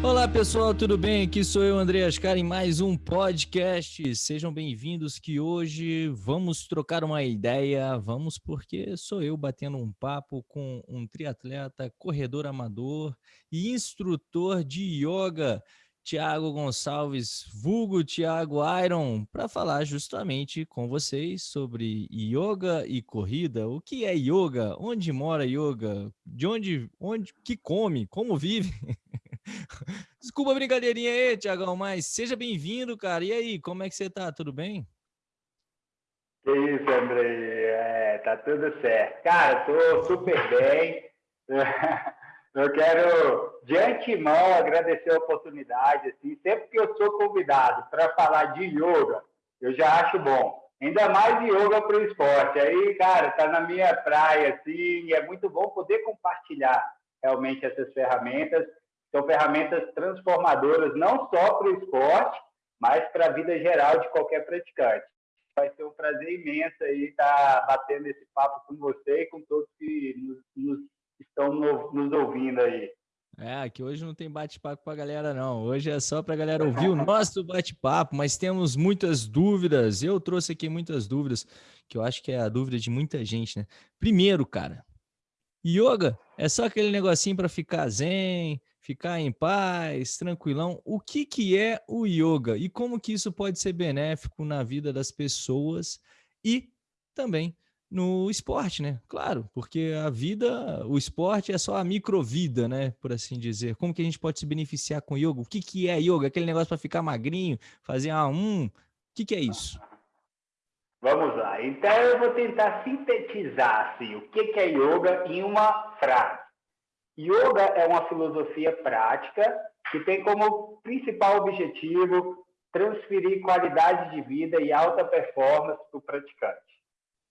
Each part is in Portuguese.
Olá pessoal, tudo bem? Aqui sou eu, André Ascar, em mais um podcast. Sejam bem-vindos que hoje vamos trocar uma ideia, vamos porque sou eu batendo um papo com um triatleta, corredor amador e instrutor de yoga, Tiago Gonçalves, vulgo Tiago Iron, para falar justamente com vocês sobre yoga e corrida. O que é yoga? Onde mora yoga? De onde, onde que come? Como vive? Desculpa a brincadeirinha aí, Tiagão, mas seja bem-vindo, cara. E aí, como é que você tá? Tudo bem? Que isso, Andrei. É, tá tudo certo. Cara, tô super bem. Eu quero, de antemão, agradecer a oportunidade. Assim, sempre que eu sou convidado para falar de yoga, eu já acho bom. Ainda mais yoga para o esporte. Aí, cara, tá na minha praia, assim, é muito bom poder compartilhar realmente essas ferramentas são ferramentas transformadoras não só para o esporte, mas para a vida geral de qualquer praticante. Vai ser um prazer imenso aí estar batendo esse papo com você e com todos que nos, nos estão no, nos ouvindo aí. É, aqui hoje não tem bate-papo para a galera, não. Hoje é só para a galera ouvir o nosso bate-papo, mas temos muitas dúvidas. Eu trouxe aqui muitas dúvidas, que eu acho que é a dúvida de muita gente, né? Primeiro, cara, yoga é só aquele negocinho para ficar zen, ficar em paz, tranquilão. O que, que é o yoga e como que isso pode ser benéfico na vida das pessoas e também no esporte, né? Claro, porque a vida, o esporte é só a microvida, né? Por assim dizer. Como que a gente pode se beneficiar com yoga? O que, que é yoga? Aquele negócio para ficar magrinho, fazer a um. O que, que é isso? Vamos lá. Então eu vou tentar sintetizar assim, o que, que é yoga em uma frase. Yoga é uma filosofia prática que tem como principal objetivo transferir qualidade de vida e alta performance para o praticante.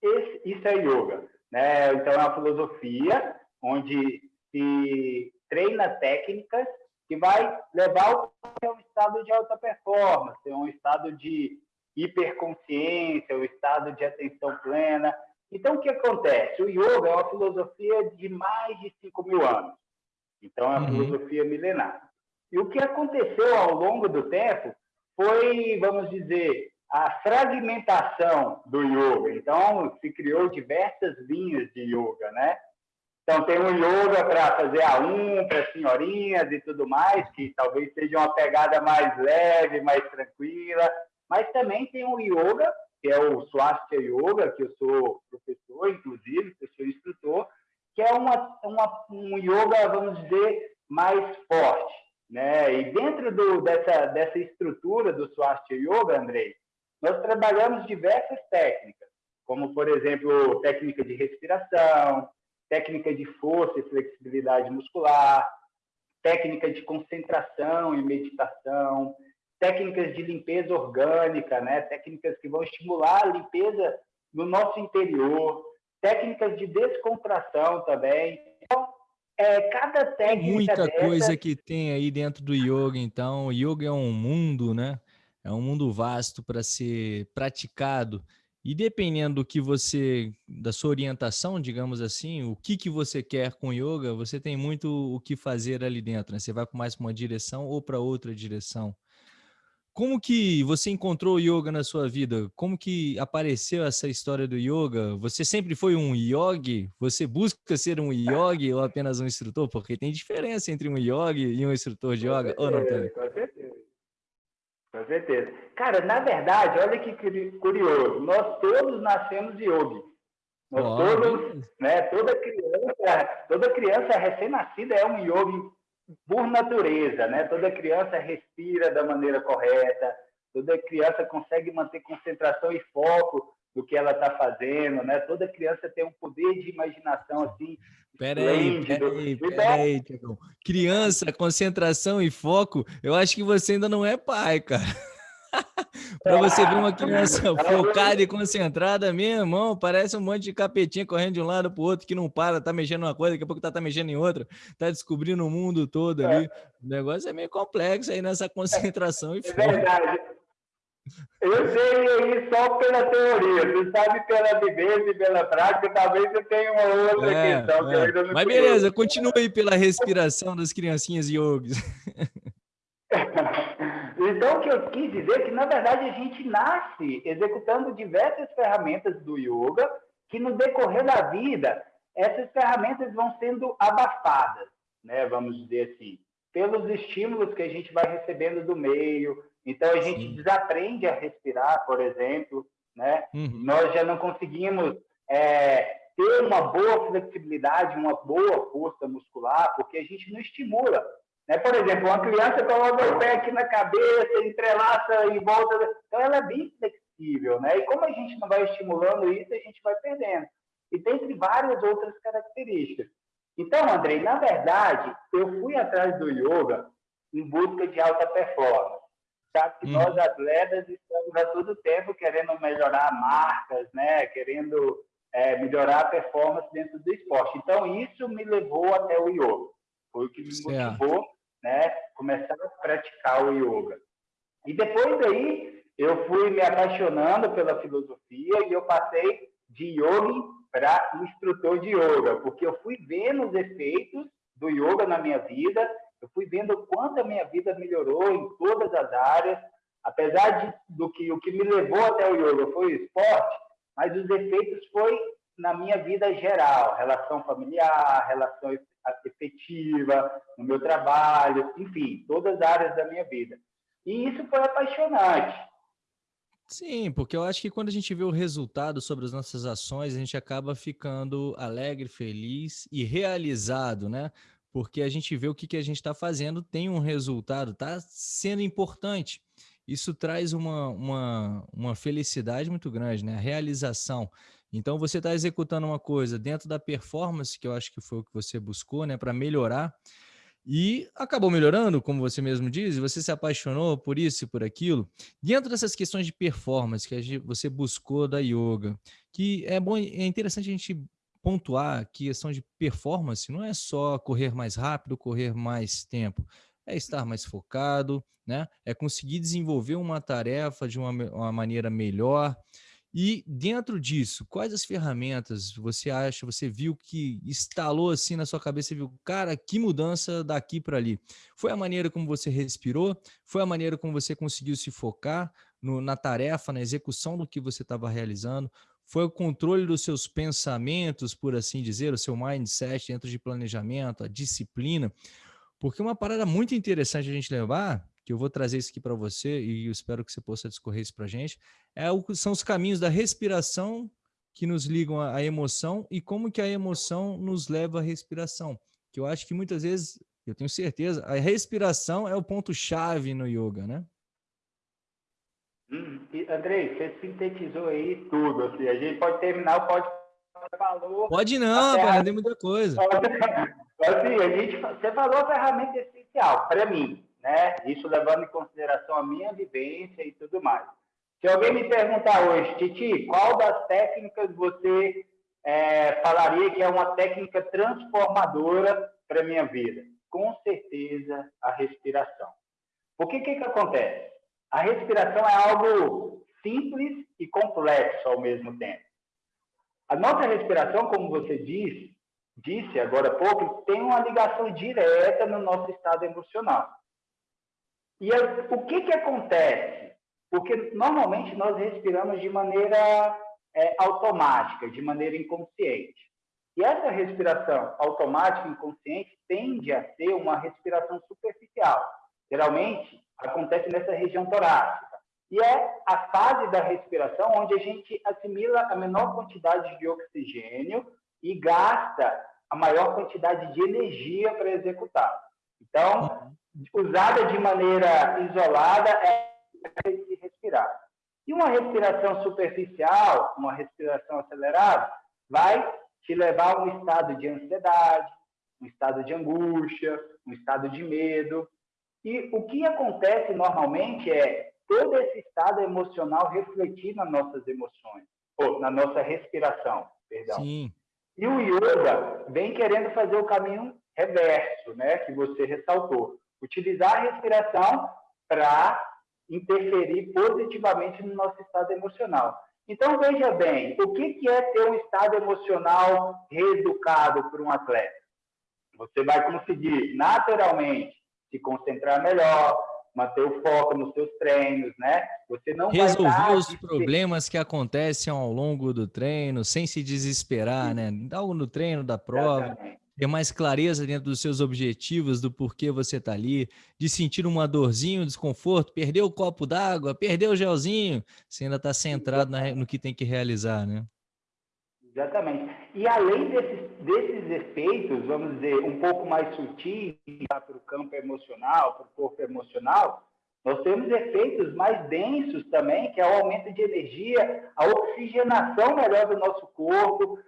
Esse, isso é yoga. Né? Então, é uma filosofia onde se treina técnicas que vai levar a um estado de alta performance, um estado de hiperconsciência, um estado de atenção plena, então, o que acontece? O yoga é uma filosofia de mais de 5 mil anos. Então, é uma uhum. filosofia milenar. E o que aconteceu ao longo do tempo foi, vamos dizer, a fragmentação do yoga. Então, se criou diversas linhas de yoga, né? Então, tem um yoga para fazer a um, para senhorinhas e tudo mais, que talvez seja uma pegada mais leve, mais tranquila. Mas também tem um yoga que é o Swastika Yoga, que eu sou professor, inclusive, eu sou instrutor, que é uma, uma, um yoga, vamos dizer, mais forte. Né? E dentro do, dessa, dessa estrutura do Swastika Yoga, Andrei, nós trabalhamos diversas técnicas, como, por exemplo, técnica de respiração, técnica de força e flexibilidade muscular, técnica de concentração e meditação, técnicas de limpeza orgânica, né? técnicas que vão estimular a limpeza no nosso interior, técnicas de descontração também. Então, é, cada técnica. Muita dessa... coisa que tem aí dentro do yoga, então. O yoga é um mundo, né? É um mundo vasto para ser praticado. E dependendo do que você, da sua orientação, digamos assim, o que, que você quer com yoga, você tem muito o que fazer ali dentro. Né? Você vai mais para uma direção ou para outra direção. Como que você encontrou o yoga na sua vida? Como que apareceu essa história do yoga? Você sempre foi um yogi? Você busca ser um yogi ou apenas um instrutor? Porque tem diferença entre um yogi e um instrutor de yoga, ou não tem? Com certeza. Com certeza. Cara, na verdade, olha que curioso. Nós todos nascemos yogi. Nós oh, todos, né, toda criança, toda criança recém-nascida é um yogi por natureza, né? Toda criança respira da maneira correta, toda criança consegue manter concentração e foco no que ela está fazendo, né? Toda criança tem um poder de imaginação assim. Peraí, peraí, peraí, Criança, concentração e foco, eu acho que você ainda não é pai, cara. para você ver uma criança focada e concentrada, meu irmão, parece um monte de capetinha correndo de um lado para o outro que não para, tá mexendo uma coisa, daqui a pouco tá, tá mexendo em outra, tá descobrindo o mundo todo ali. É. O negócio é meio complexo aí nessa concentração e foco. É verdade. Eu sei aí só pela teoria, você sabe pela vivência e pela prática, talvez você tenha uma outra é, questão é. que eu ainda não Mas beleza, continua aí pela respiração das criancinhas yogis. Então, o que eu quis dizer é que, na verdade, a gente nasce executando diversas ferramentas do yoga, que no decorrer da vida, essas ferramentas vão sendo abafadas, né? vamos dizer assim, pelos estímulos que a gente vai recebendo do meio. Então, a gente Sim. desaprende a respirar, por exemplo, né? Uhum. Nós já não conseguimos é, ter uma boa flexibilidade, uma boa força muscular, porque a gente não estimula. Né? Por exemplo, uma criança coloca o pé aqui na cabeça, entrelaça e volta. Então, ela é bem flexível. Né? E como a gente não vai estimulando isso, a gente vai perdendo. E dentre várias outras características. Então, Andrei, na verdade, eu fui atrás do yoga em busca de alta performance. Sabe que hum. nós, atletas, estamos a todo tempo querendo melhorar marcas, né? querendo é, melhorar a performance dentro do esporte. Então, isso me levou até o yoga. Foi o que me certo. motivou né, começar a praticar o yoga. E depois daí, eu fui me apaixonando pela filosofia e eu passei de yogi para instrutor de yoga, porque eu fui vendo os efeitos do yoga na minha vida, eu fui vendo quanto a minha vida melhorou em todas as áreas, apesar de, do que o que me levou até o yoga foi o esporte, mas os efeitos foi na minha vida geral, relação familiar, relação efetiva, no meu trabalho, enfim, todas as áreas da minha vida. E isso foi apaixonante. Sim, porque eu acho que quando a gente vê o resultado sobre as nossas ações, a gente acaba ficando alegre, feliz e realizado, né? Porque a gente vê o que, que a gente está fazendo, tem um resultado, está sendo importante isso traz uma, uma, uma felicidade muito grande, né? A realização. Então, você está executando uma coisa dentro da performance, que eu acho que foi o que você buscou, né? Para melhorar. E acabou melhorando, como você mesmo diz, você se apaixonou por isso e por aquilo. Dentro dessas questões de performance que você buscou da yoga, que é bom, é interessante a gente pontuar que questão de performance não é só correr mais rápido, correr mais tempo é estar mais focado, né? é conseguir desenvolver uma tarefa de uma, uma maneira melhor. E dentro disso, quais as ferramentas você acha, você viu que instalou assim na sua cabeça, viu, cara, que mudança daqui para ali? Foi a maneira como você respirou? Foi a maneira como você conseguiu se focar no, na tarefa, na execução do que você estava realizando? Foi o controle dos seus pensamentos, por assim dizer, o seu mindset dentro de planejamento, a disciplina? Porque uma parada muito interessante a gente levar, que eu vou trazer isso aqui para você e eu espero que você possa discorrer isso para a gente, é o, são os caminhos da respiração que nos ligam à, emoção e como que a emoção nos leva à respiração. Que eu acho que muitas vezes, eu tenho certeza, a respiração é o ponto-chave no yoga, né? Hum, Andrei, você sintetizou aí tudo. Assim, a gente pode terminar o podcast falou. Pode não, cara, tem muita coisa. Assim, a gente, você falou a ferramenta essencial para mim, né? Isso levando em consideração a minha vivência e tudo mais. Se alguém me perguntar hoje, Titi, qual das técnicas você é, falaria que é uma técnica transformadora para minha vida? Com certeza a respiração. O que, que acontece? A respiração é algo simples e complexo ao mesmo tempo. A nossa respiração, como você disse, disse agora há pouco, tem uma ligação direta no nosso estado emocional. E o que, que acontece? Porque normalmente nós respiramos de maneira é, automática, de maneira inconsciente. E essa respiração automática inconsciente tende a ser uma respiração superficial. Geralmente acontece nessa região torácica. E é a fase da respiração onde a gente assimila a menor quantidade de oxigênio e gasta a maior quantidade de energia para executar. Então, usada de maneira isolada é de respirar. E uma respiração superficial, uma respiração acelerada, vai te levar a um estado de ansiedade, um estado de angústia, um estado de medo. E o que acontece normalmente é todo esse estado emocional refletir nas nossas emoções, ou na nossa respiração, perdão. Sim. E o yoga vem querendo fazer o caminho reverso, né, que você ressaltou. Utilizar a respiração para interferir positivamente no nosso estado emocional. Então, veja bem, o que é ter um estado emocional reeducado por um atleta? Você vai conseguir, naturalmente, se concentrar melhor, manter o foco nos seus treinos, né? Você não resolver os problemas que acontecem ao longo do treino, sem se desesperar, né? Algo no treino da prova. Exatamente ter mais clareza dentro dos seus objetivos, do porquê você está ali, de sentir uma dorzinha, um desconforto, perder o copo d'água, perder o gelzinho, você ainda está centrado na, no que tem que realizar, né? Exatamente. E além desses, desses efeitos, vamos dizer, um pouco mais sutis para o campo emocional, para o corpo emocional, nós temos efeitos mais densos também, que é o aumento de energia, a oxigenação melhor do nosso corpo,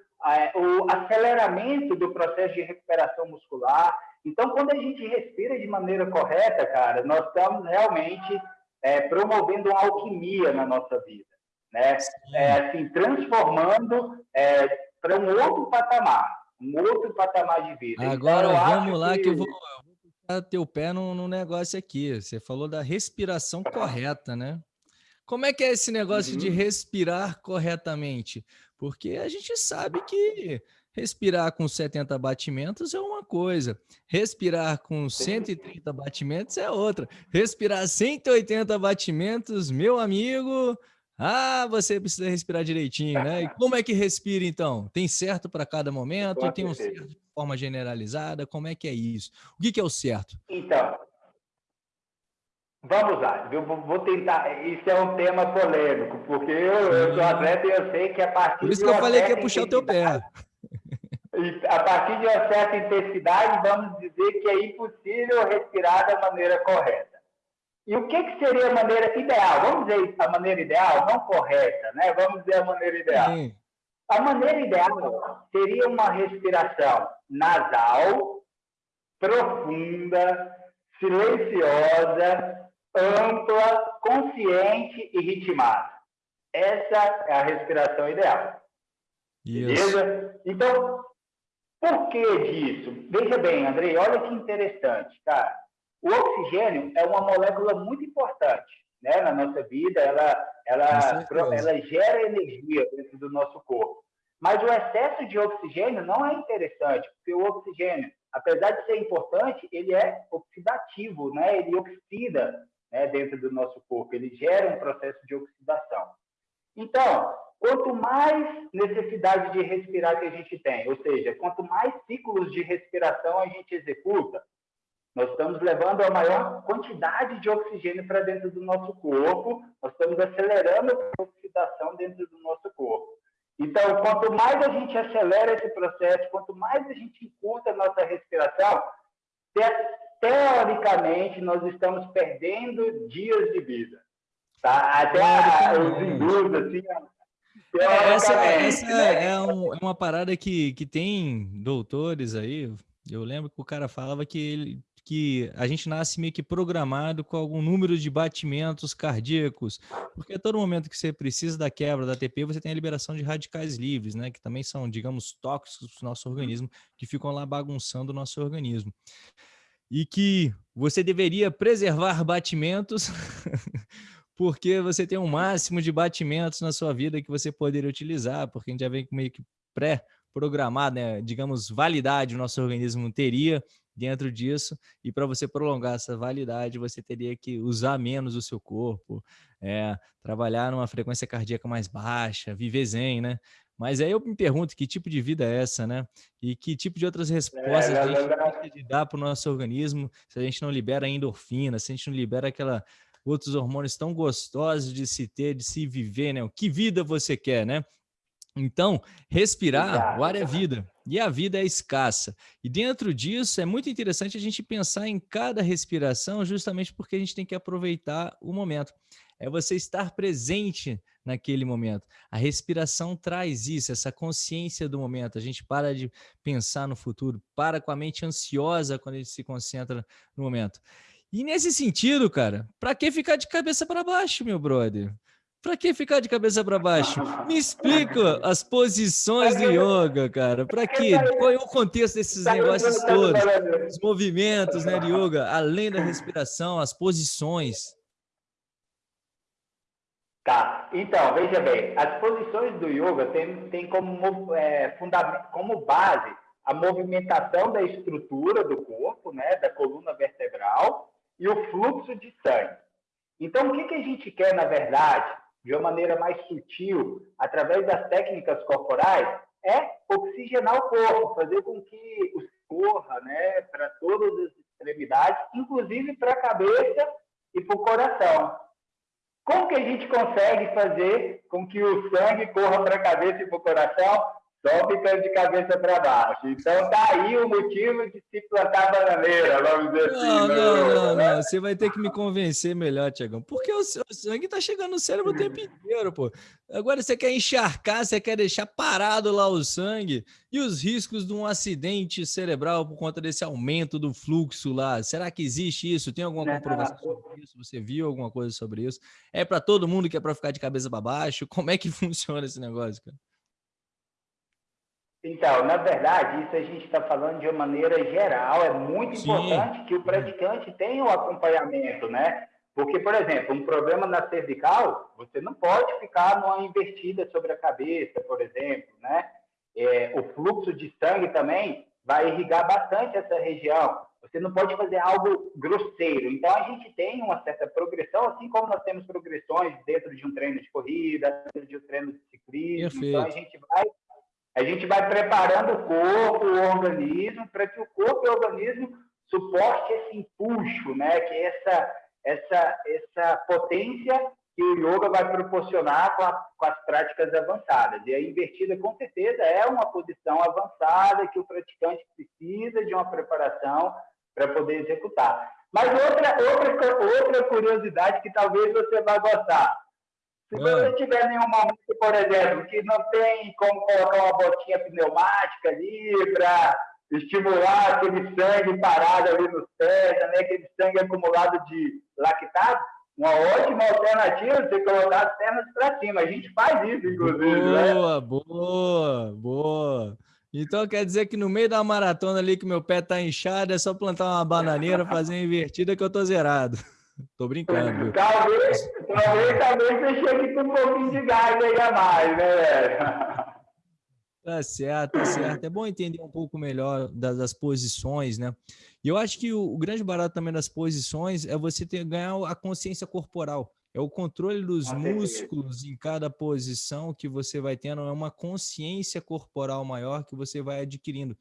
o aceleramento do processo de recuperação muscular. Então, quando a gente respira de maneira correta, cara, nós estamos realmente é, promovendo uma alquimia na nossa vida, né? É, assim, transformando é, para um outro patamar, um outro patamar de vida. Então, Agora então, vamos lá que, que eu vou, eu vou puxar teu pé no, no negócio aqui. Você falou da respiração correta, né? Como é que é esse negócio uhum. de respirar corretamente? Porque a gente sabe que respirar com 70 batimentos é uma coisa, respirar com 130 batimentos é outra. Respirar 180 batimentos, meu amigo, ah, você precisa respirar direitinho, né? E como é que respira então? Tem certo para cada momento? Tem um certo de forma generalizada? Como é que é isso? O que, que é o certo? Então, Vamos lá, eu vou tentar. Isso é um tema polêmico, porque eu, eu sou atleta e eu sei que a partir Por isso que eu falei que ia puxar o teu pé. A partir de uma certa intensidade, vamos dizer que é impossível respirar da maneira correta. E o que, que seria a maneira ideal? Vamos dizer a maneira ideal, não correta, né? Vamos dizer a maneira ideal. Sim. A maneira ideal seria uma respiração nasal, profunda, silenciosa, ampla, consciente e ritmada. Essa é a respiração ideal. Beleza? Então, por que disso? Veja bem, Andrei, olha que interessante, cara. O oxigênio é uma molécula muito importante né, na nossa vida, ela, ela, ela gera energia dentro do nosso corpo. Mas o excesso de oxigênio não é interessante, porque o oxigênio, apesar de ser importante, ele é oxidativo, né? ele oxida né, dentro do nosso corpo, ele gera um processo de oxidação. Então, quanto mais necessidade de respirar que a gente tem, ou seja, quanto mais ciclos de respiração a gente executa, nós estamos levando a maior quantidade de oxigênio para dentro do nosso corpo, nós estamos acelerando a oxidação dentro do nosso corpo. Então, quanto mais a gente acelera esse processo, quanto mais a gente encurta a nossa respiração, teoricamente, nós estamos perdendo dias de vida. Tá? Até os hindus, assim, é, essa, essa né? é, um, é, uma parada que, que tem doutores aí. Eu lembro que o cara falava que, ele, que a gente nasce meio que programado com algum número de batimentos cardíacos, porque a todo momento que você precisa da quebra da ATP, você tem a liberação de radicais livres, né? Que também são, digamos, tóxicos para o nosso organismo, que ficam lá bagunçando o nosso organismo e que você deveria preservar batimentos, porque você tem um máximo de batimentos na sua vida que você poderia utilizar, porque a gente já vem meio que pré-programado, né? digamos, validade o nosso organismo teria dentro disso, e para você prolongar essa validade, você teria que usar menos o seu corpo, é, trabalhar numa frequência cardíaca mais baixa, viver zen, né? Mas aí eu me pergunto que tipo de vida é essa, né? E que tipo de outras respostas é, a gente tem dar para o nosso organismo se a gente não libera endorfina, se a gente não libera aquela outros hormônios tão gostosos de se ter, de se viver, né? O que vida você quer, né? Então, respirar, o ar é vida, e a vida é escassa. E dentro disso, é muito interessante a gente pensar em cada respiração, justamente porque a gente tem que aproveitar o momento. É você estar presente naquele momento. A respiração traz isso, essa consciência do momento. A gente para de pensar no futuro, para com a mente ansiosa quando a gente se concentra no momento. E nesse sentido, cara, para que ficar de cabeça para baixo, meu brother? Para que ficar de cabeça para baixo? Me explica as posições do yoga, cara. Para quê? Qual é o contexto desses negócios todos? Os movimentos né, de yoga, além da respiração, as posições. Tá, então, veja bem, as posições do yoga têm tem como, é, como base a movimentação da estrutura do corpo, né, da coluna vertebral, e o fluxo de sangue. Então, o que, que a gente quer, na verdade, de uma maneira mais sutil, através das técnicas corporais, é oxigenar o corpo, fazer com que o corra né, para todas as extremidades, inclusive para a cabeça e para o coração. Como que a gente consegue fazer com que o sangue corra para a cabeça e para o coração? Só ficando de cabeça para baixo. Então tá aí o motivo de se plantar bananeira, vamos dizer assim. Não, não, não, não, Você vai ter que me convencer melhor, Tiagão. Porque o, sangue tá chegando no cérebro o tempo inteiro, pô. Agora você quer encharcar, você quer deixar parado lá o sangue e os riscos de um acidente cerebral por conta desse aumento do fluxo lá. Será que existe isso? Tem alguma comprovação sobre isso? Você viu alguma coisa sobre isso? É para todo mundo que é para ficar de cabeça para baixo? Como é que funciona esse negócio, cara? Então, na verdade, isso a gente está falando de uma maneira geral. É muito Sim. importante que o praticante tenha o um acompanhamento, né? Porque, por exemplo, um problema na cervical, você não pode ficar numa invertida sobre a cabeça, por exemplo, né? É, o fluxo de sangue também vai irrigar bastante essa região. Você não pode fazer algo grosseiro. Então, a gente tem uma certa progressão, assim como nós temos progressões dentro de um treino de corrida, dentro de um treino de ciclismo. Perfeito. Então, a gente vai a gente vai preparando o corpo, o organismo, para que o corpo e o organismo suporte esse impulso, né? que é essa, essa, essa potência que o yoga vai proporcionar com, a, com, as práticas avançadas. E a invertida, com certeza, é uma posição avançada que o praticante precisa de uma preparação para poder executar. Mas outra, outra, outra curiosidade que talvez você vá gostar. Se você tiver nenhum momento, por exemplo, que não tem como colocar uma botinha pneumática ali para estimular aquele sangue parado ali nos pés, né? aquele sangue acumulado de lactato, uma ótima alternativa você colocar as pernas para cima. A gente faz isso, inclusive. Né? Boa, né? boa, boa. Então quer dizer que no meio da maratona ali que meu pé tá inchado, é só plantar uma bananeira, fazer uma invertida que eu tô zerado. Tô brincando. Talvez, talvez, talvez você chegue com um pouquinho de gás aí a mais, né, velho? Tá certo, tá certo. É bom entender um pouco melhor das, das posições, né? E eu acho que o, o, grande barato também das posições é você ter, ganhar a consciência corporal. É o controle dos músculos em cada posição que você vai tendo, é uma consciência corporal maior que você vai adquirindo.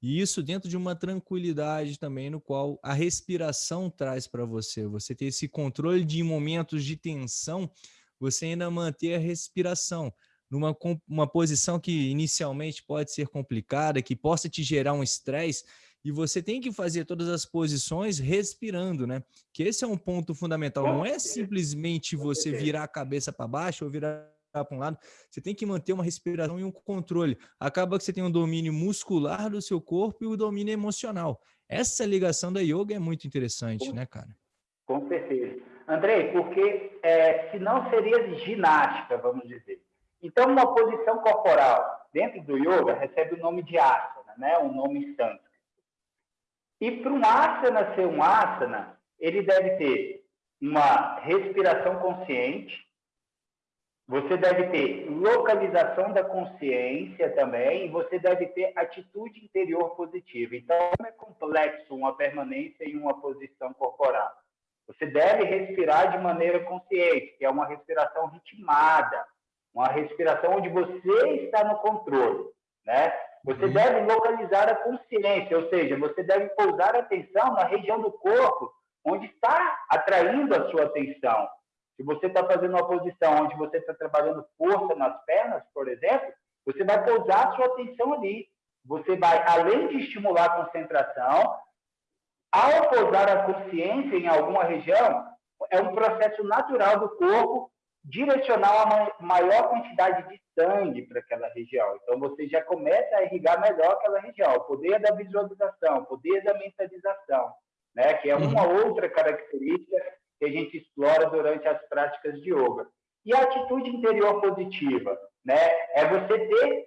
E isso dentro de uma tranquilidade também, no qual a respiração traz para você. Você ter esse controle de momentos de tensão, você ainda manter a respiração numa uma posição que inicialmente pode ser complicada, que possa te gerar um estresse, e você tem que fazer todas as posições respirando, né? Que esse é um ponto fundamental. Não é simplesmente você virar a cabeça para baixo ou virar para um lado, você tem que manter uma respiração e um controle. Acaba que você tem um domínio muscular do seu corpo e o domínio emocional. Essa ligação da yoga é muito interessante, né, cara? Com certeza. Andrei, porque é, senão seria ginástica, vamos dizer. Então, uma posição corporal dentro do yoga recebe o nome de asana, né? um nome santo. E para um asana ser um asana, ele deve ter uma respiração consciente, você deve ter localização da consciência também, e você deve ter atitude interior positiva. Então, é complexo uma permanência em uma posição corporal. Você deve respirar de maneira consciente, que é uma respiração ritmada, uma respiração onde você está no controle, né? Você uhum. deve localizar a consciência, ou seja, você deve pousar a atenção na região do corpo onde está atraindo a sua atenção. Se você está fazendo uma posição onde você está trabalhando força nas pernas, por exemplo, você vai pousar a sua atenção ali. Você vai, além de estimular a concentração, ao pousar a consciência em alguma região, é um processo natural do corpo direcionar uma maior quantidade de sangue para aquela região. Então, você já começa a irrigar melhor aquela região. O poder da visualização, o poder da mentalização, né? que é uma uhum. outra característica que a gente explora durante as práticas de yoga. E a atitude interior positiva, né? É você ter,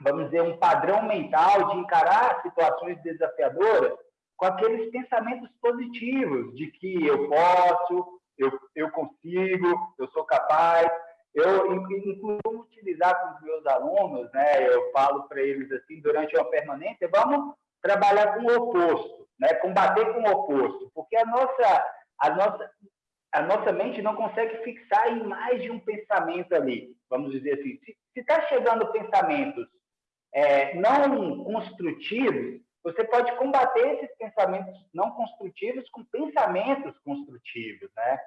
vamos dizer, um padrão mental de encarar situações desafiadoras com aqueles pensamentos positivos de que eu posso, eu, eu consigo, eu sou capaz. Eu, inclusive, utilizar com os meus alunos, né, eu falo para eles assim, durante uma permanência, vamos trabalhar com o oposto, né, combater com o oposto, porque a nossa, a nossa, a nossa mente não consegue fixar em mais de um pensamento ali. Vamos dizer assim, se está chegando pensamentos é, não construtivos, você pode combater esses pensamentos não construtivos com pensamentos construtivos, né?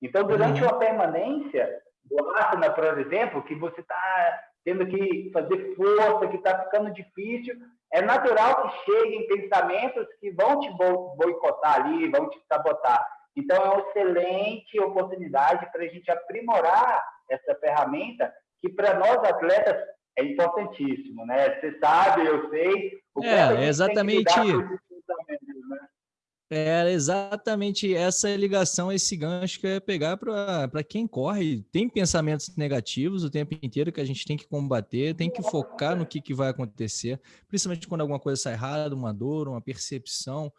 Então, durante uhum. uma permanência do asana, por exemplo, que você está tendo que fazer força, que está ficando difícil, é natural que cheguem pensamentos que vão te boicotar ali, vão te sabotar. Então, é uma excelente oportunidade para a gente aprimorar essa ferramenta, que para nós atletas é importantíssimo, né? Você sabe, eu sei. O é, exatamente. É exatamente essa ligação, esse gancho que eu ia pegar para quem corre. Tem pensamentos negativos o tempo inteiro que a gente tem que combater, tem que focar no que, que vai acontecer, principalmente quando alguma coisa sai errada, uma dor, uma percepção,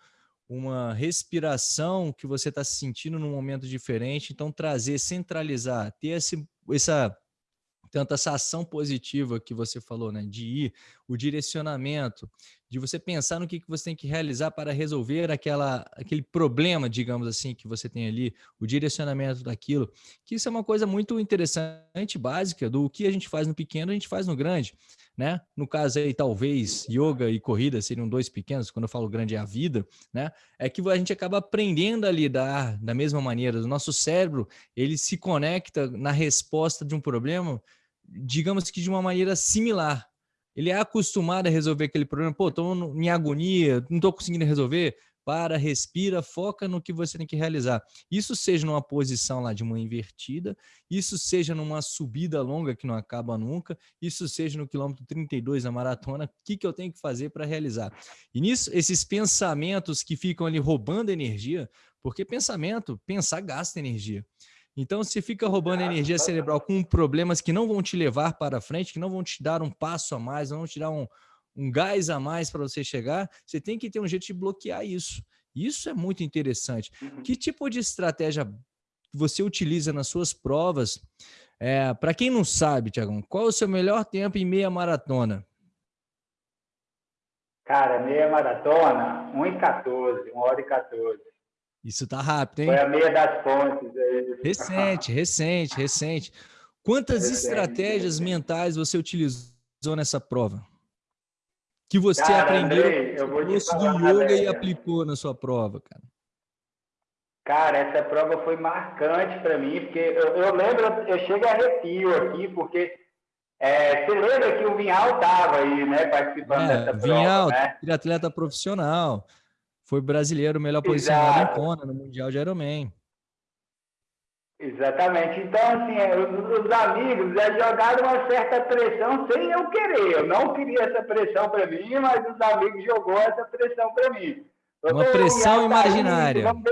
uma respiração que você está se sentindo num momento diferente. Então, trazer, centralizar, ter esse, essa tanto essa ação positiva que você falou, né, de ir, o direcionamento, de você pensar no que, que você tem que realizar para resolver aquela, aquele problema, digamos assim, que você tem ali, o direcionamento daquilo, que isso é uma coisa muito interessante, básica, do que a gente faz no pequeno, a gente faz no grande, né? No caso aí, talvez, yoga e corrida seriam dois pequenos, quando eu falo grande é a vida, né? É que a gente acaba aprendendo a lidar da mesma maneira, o nosso cérebro, ele se conecta na resposta de um problema digamos que de uma maneira similar. Ele é acostumado a resolver aquele problema. Pô, estou em agonia, não estou conseguindo resolver. Para, respira, foca no que você tem que realizar. Isso seja numa posição lá de uma invertida, isso seja numa subida longa que não acaba nunca, isso seja no quilômetro 32 da maratona, o que, que eu tenho que fazer para realizar? E nisso, esses pensamentos que ficam ali roubando energia, porque pensamento, pensar gasta energia. Então, se fica roubando energia cerebral com problemas que não vão te levar para frente, que não vão te dar um passo a mais, não vão te dar um, um gás a mais para você chegar, você tem que ter um jeito de bloquear isso. Isso é muito interessante. Uhum. Que tipo de estratégia você utiliza nas suas provas? É, para quem não sabe, Tiagão, qual é o seu melhor tempo em meia maratona? Cara, meia maratona, 1h14, 1 hora e 14. Isso tá rápido, hein? Foi a meia das pontes. Aí. Recente, recente, recente. Quantas recente, estratégias recente. mentais você utilizou nessa prova? Que você cara, aprendeu Andrei, eu vou curso do yoga e aplicou na sua prova, cara? Cara, essa prova foi marcante para mim, porque eu, eu, lembro, eu chego a arrepio aqui, porque é, você lembra que o Vinhal estava aí, né, participando é, dessa Vinhal, prova, né? atleta profissional foi brasileiro melhor posicionado em Kona no Mundial de Ironman. Exatamente. Então, assim, é, os, amigos já jogaram uma certa pressão sem eu querer. Eu não queria essa pressão para mim, mas os amigos jogou essa pressão para mim. uma pressão imaginária. vamos ver,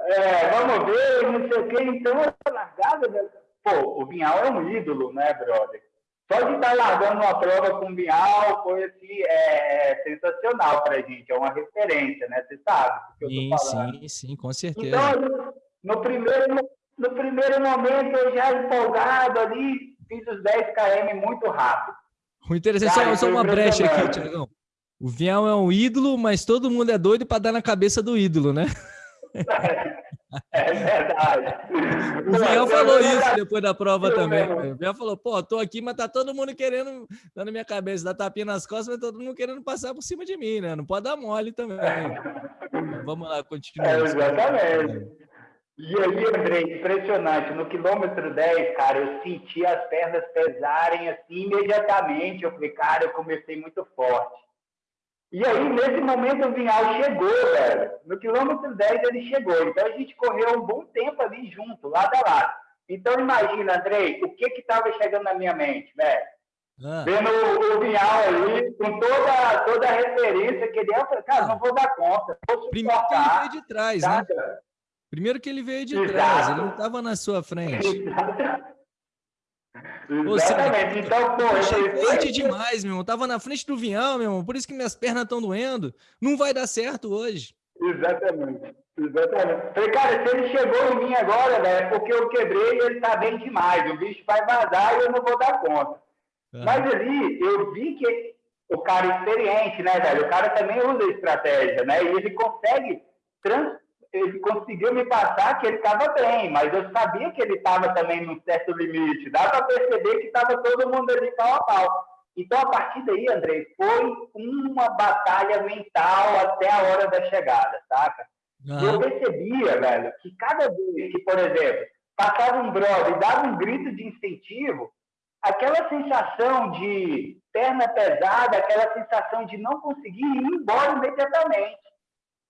é, vamos ver, não sei o quê. Então, essa largada... Né? Pô, o Vinhal é um ídolo, né, brother? Só de estar largando uma prova com o Bial foi assim, é, sensacional para a gente, é uma referência, né? Você sabe do que sim, eu estou falando. Sim, sim, com certeza. Então, no primeiro, no primeiro momento, eu já empolgado ali, fiz os 10 km muito rápido. O interessante, Cara, só, só uma brecha aqui, Tiagão. O Vial é um ídolo, mas todo mundo é doido para dar na cabeça do ídolo, né? É verdade. O Biel falou isso depois da prova também. O Biel falou, pô, tô aqui, mas tá todo mundo querendo, dando minha cabeça, dar tapinha nas costas, mas todo mundo querendo passar por cima de mim, né? Não pode dar mole também. Vamos lá, continua. É, exatamente. E aí, André, impressionante. No quilômetro 10, cara, eu senti as pernas pesarem assim imediatamente. Eu falei, cara, eu comecei muito forte. E aí, nesse momento, o Vinhal chegou, velho. No quilômetro 10 ele chegou. Então, a gente correu um bom tempo ali junto, lado a lado. Então, imagina, Andrei, o que que estava chegando na minha mente, velho? Ah. Vendo o, o Vinhal ali, com toda, toda a referência que ele é, eu falei, cara, não vou dar conta. Vou Primeiro que ele veio de trás, né? Primeiro que ele veio de Exato. trás, ele não estava na sua frente. Exato. Exatamente. então, pô, achei forte demais, meu irmão. Tava na frente do Vinhão, meu irmão. Por isso que minhas pernas estão doendo. Não vai dar certo hoje. Exatamente. Exatamente. Falei, cara, se ele chegou em mim agora, velho, é porque eu quebrei e ele tá bem demais. O bicho vai vazar e eu não vou dar conta. Uhum. Mas ali, eu vi que o cara experiente, né, velho? O cara também usa estratégia, né? E ele consegue trans, ele conseguiu me passar que ele estava bem, mas eu sabia que ele estava também num certo limite. Dá para perceber que estava todo mundo ali pau a pau. Então, a partir daí, André, foi uma batalha mental até a hora da chegada, saca? Uhum. Eu percebia, velho, que cada vez que, por exemplo, passava um brother e dava um grito de incentivo, aquela sensação de perna pesada, aquela sensação de não conseguir ir embora imediatamente.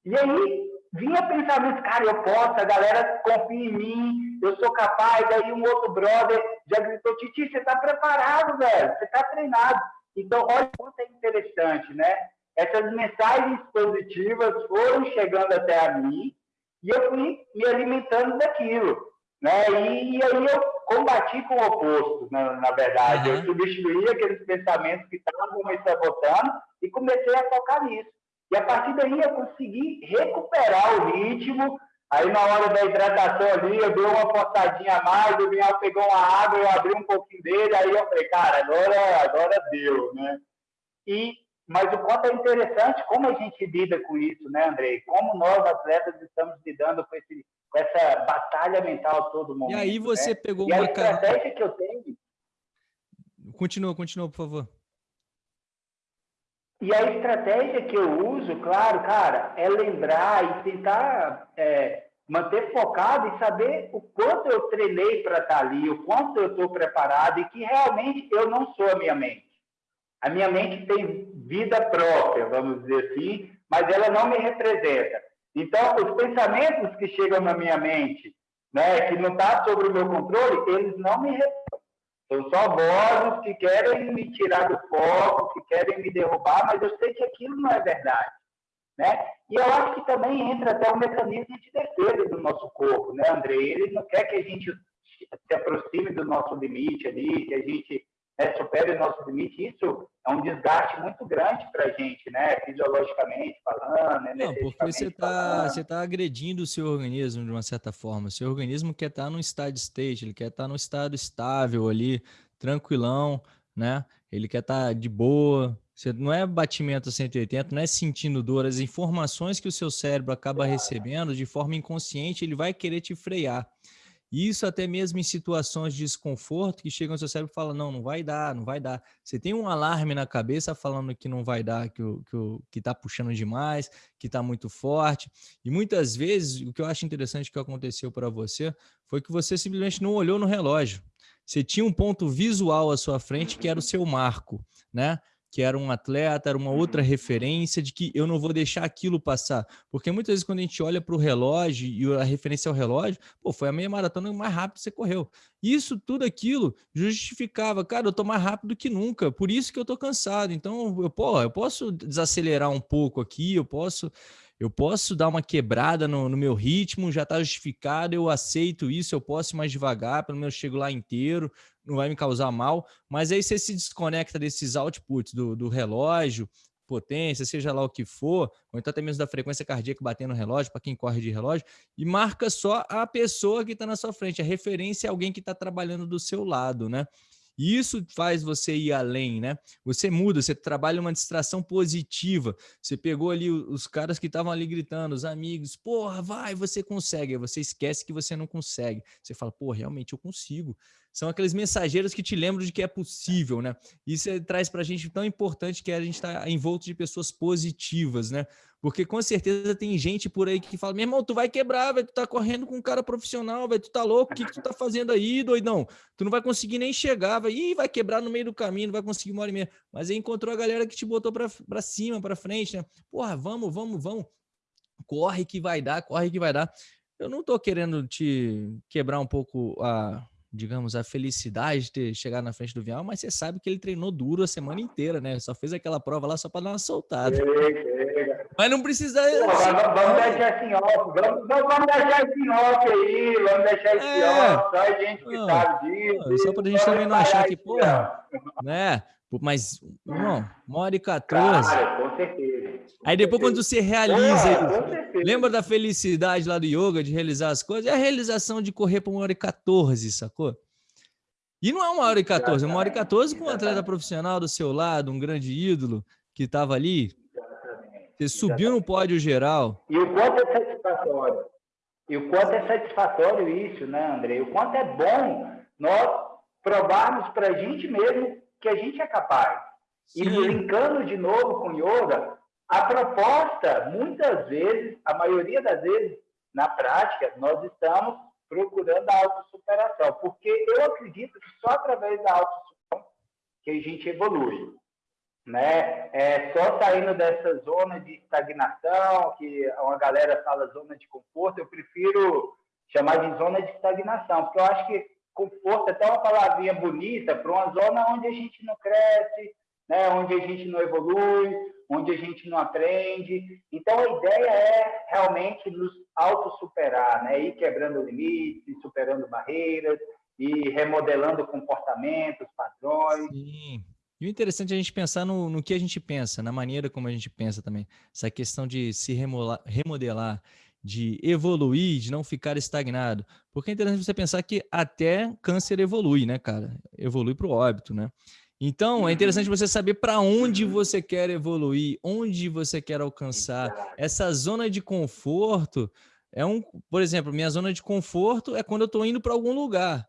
E aí vinha pensamento, cara, eu posso, a galera confia em mim, eu sou capaz. Aí um outro brother já gritou, Titi, você está preparado, velho, você está treinado. Então, olha quanto é interessante, né? Essas mensagens positivas foram chegando até a mim e eu fui me alimentando daquilo. Né? E, e aí eu combati com o oposto, na, na verdade. Uhum. Eu substituí aqueles pensamentos que estavam me sabotando e comecei a focar nisso. E a partir daí eu consegui recuperar o ritmo. Aí na hora da hidratação ali, eu dei uma forçadinha a mais, o Vinhal pegou uma água, eu abri um pouquinho dele, aí eu falei, cara, agora, agora deu, né? E, mas o quanto é interessante como a gente lida com isso, né, Andrei? Como nós, atletas, estamos lidando com, esse, com essa batalha mental todo momento. E aí você né? pegou e uma... a estratégia que eu tenho... Continua, continua, por favor. E a estratégia que eu uso, claro, cara, é lembrar e tentar é, manter focado e saber o quanto eu treinei para estar ali, o quanto eu estou preparado e que realmente eu não sou a minha mente. A minha mente tem vida própria, vamos dizer assim, mas ela não me representa. Então, os pensamentos que chegam na minha mente, né, que não está sobre o meu controle, eles não me representam são só vozes que querem me tirar do foco, que querem me derrubar, mas eu sei que aquilo não é verdade. Né? E eu acho que também entra até o mecanismo de defesa do nosso corpo, né, André? Ele não quer que a gente se aproxime do nosso limite ali, que a gente né, supere o nosso limite. Isso é um desgaste muito grande para a gente, né? Fisiologicamente falando, Não, porque você está você tá agredindo o seu organismo de uma certa forma. O seu organismo quer estar tá no steady state, ele quer estar tá no estado estável ali, tranquilão, né? Ele quer estar tá de boa. Você não é batimento a 180, não é sentindo dor. As informações que o seu cérebro acaba recebendo de forma inconsciente, ele vai querer te frear. Isso até mesmo em situações de desconforto que chegam ao seu cérebro e falam, não, não vai dar, não vai dar. Você tem um alarme na cabeça falando que não vai dar, que, o, que, que tá puxando demais, que está muito forte. E muitas vezes, o que eu acho interessante que aconteceu para você foi que você simplesmente não olhou no relógio. Você tinha um ponto visual à sua frente que era o seu marco, né? Que era um atleta, era uma outra referência de que eu não vou deixar aquilo passar. Porque muitas vezes quando a gente olha para o relógio e a referência ao relógio, pô, foi a meia maratona mais rápido que você correu. Isso, tudo aquilo justificava, cara, eu tô mais rápido que nunca, por isso que eu tô cansado. Então, eu, pô, eu posso desacelerar um pouco aqui, eu posso eu posso dar uma quebrada no, no meu ritmo, já está justificado, eu aceito isso, eu posso ir mais devagar, pelo menos chego lá inteiro, não vai me causar mal, mas aí você se desconecta desses outputs do, do relógio, potência, seja lá o que for, ou então até mesmo da frequência cardíaca batendo no relógio, para quem corre de relógio, e marca só a pessoa que está na sua frente, a referência é alguém que está trabalhando do seu lado, né? E isso faz você ir além, né? Você muda, você trabalha uma distração positiva. Você pegou ali os caras que estavam ali gritando, os amigos, porra, vai, você consegue. Aí você esquece que você não consegue. Você fala, pô, realmente eu consigo. São aqueles mensageiros que te lembram de que é possível, né? Isso é, traz para a gente tão importante que é a gente estar tá envolto de pessoas positivas, né? Porque com certeza tem gente por aí que fala, meu irmão, tu vai quebrar, vai tu tá correndo com um cara profissional, vai tu tá louco, o que, que tu tá fazendo aí, doidão? Tu não vai conseguir nem chegar, vai, Ih, vai quebrar no meio do caminho, não vai conseguir uma hora e meia. Mas aí encontrou a galera que te botou para cima, para frente, né? Porra, vamos, vamos, vamos. Corre que vai dar, corre que vai dar. Eu não tô querendo te quebrar um pouco a, digamos, a felicidade de ter chegado na frente do Vial, mas você sabe que ele treinou duro a semana inteira, né? Só fez aquela prova lá só para dar uma soltada. Mas não precisa. Pô, vamos, vamos deixar assim off, vamos, vamos deixar esse off aí, vamos deixar esse é. off, só gente que não, sabe disso. Só para a gente também não achar que, porra, né? Mas, irmão, uma hora e 14. Claro, com certeza. Aí depois, quando você realiza, é, lembra da felicidade lá do yoga, de realizar as coisas? É a realização de correr por uma hora e 14, sacou? E não é uma hora e 14, é uma hora e 14 com um atleta profissional do seu lado, um grande ídolo que estava ali. Você subiu no pódio geral. E o quanto é satisfatório. E o quanto é satisfatório isso, né, André? O quanto é bom nós provarmos para a gente mesmo que a gente é capaz. Sim. E brincando de novo com yoga, a proposta, muitas vezes, a maioria das vezes, na prática, nós estamos procurando a autossuperação, porque eu acredito que só através da autossuperação que a gente evolui. Né? É só saindo dessa zona de estagnação, que uma galera fala zona de conforto, eu prefiro chamar de zona de estagnação, porque eu acho que conforto é até uma palavrinha bonita para uma zona onde a gente não cresce, né? onde a gente não evolui, onde a gente não aprende. Então, a ideia é realmente nos autossuperar, né? ir quebrando limites, superando barreiras, e remodelando comportamentos, padrões. Sim. E o interessante é a gente pensar no, no que a gente pensa, na maneira como a gente pensa também. Essa questão de se remolar, remodelar, de evoluir, de não ficar estagnado. Porque é interessante você pensar que até câncer evolui, né, cara? Evolui para o óbito, né? Então, é interessante você saber para onde você quer evoluir, onde você quer alcançar. Essa zona de conforto é um, por exemplo, minha zona de conforto é quando eu estou indo para algum lugar.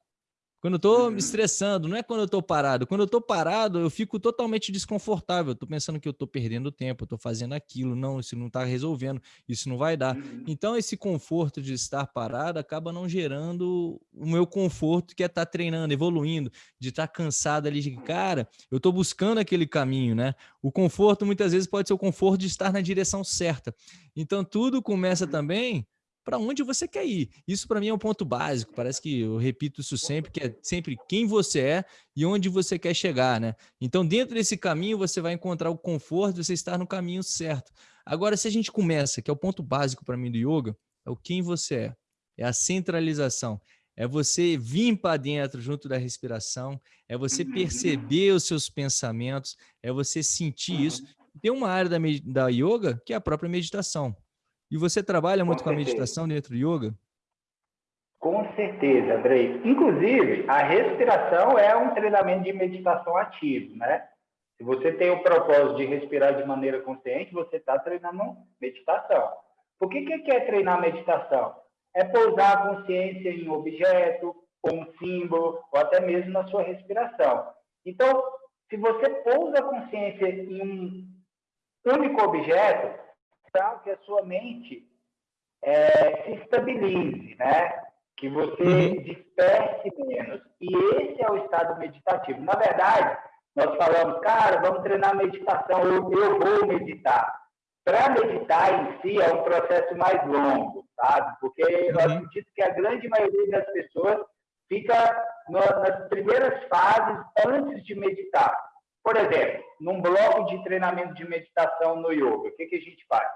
Quando eu estou me uhum. estressando, não é quando eu estou parado. Quando eu estou parado, eu fico totalmente desconfortável. Estou pensando que eu estou perdendo tempo, estou fazendo aquilo. Não, isso não está resolvendo, isso não vai dar. Uhum. Então, esse conforto de estar parado acaba não gerando o meu conforto, que é estar tá treinando, evoluindo, de estar tá cansado ali, de cara, eu estou buscando aquele caminho, né? O conforto, muitas vezes, pode ser o conforto de estar na direção certa. Então, tudo começa uhum. também para onde você quer ir. Isso para mim é um ponto básico, parece que eu repito isso sempre, que é sempre quem você é e onde você quer chegar, né? Então, dentro desse caminho, você vai encontrar o conforto de você estar no caminho certo. Agora, se a gente começa, que é o ponto básico para mim do yoga, é o quem você é, é a centralização, é você vir para dentro junto da respiração, é você perceber os seus pensamentos, é você sentir isso. Tem uma área da, da yoga que é a própria meditação. E você trabalha muito com, com a meditação dentro do yoga? Com certeza, Andrei. Inclusive, a respiração é um treinamento de meditação ativo, né? Se você tem o propósito de respirar de maneira consciente, você está treinando meditação. Por que, que é treinar meditação? É pousar a consciência em um objeto, ou um símbolo, ou até mesmo na sua respiração. Então, se você pousa a consciência em um único objeto, que a sua mente é, se estabilize, né? Que você uhum. desperte menos. E esse é o estado meditativo. Na verdade, nós falamos, cara, vamos treinar meditação, eu, eu vou meditar. Para meditar em si é um processo mais longo, sabe? Porque uhum. eu acredito que a grande maioria das pessoas fica nas primeiras fases antes de meditar. Por exemplo, num bloco de treinamento de meditação no yoga, o que, que a gente faz?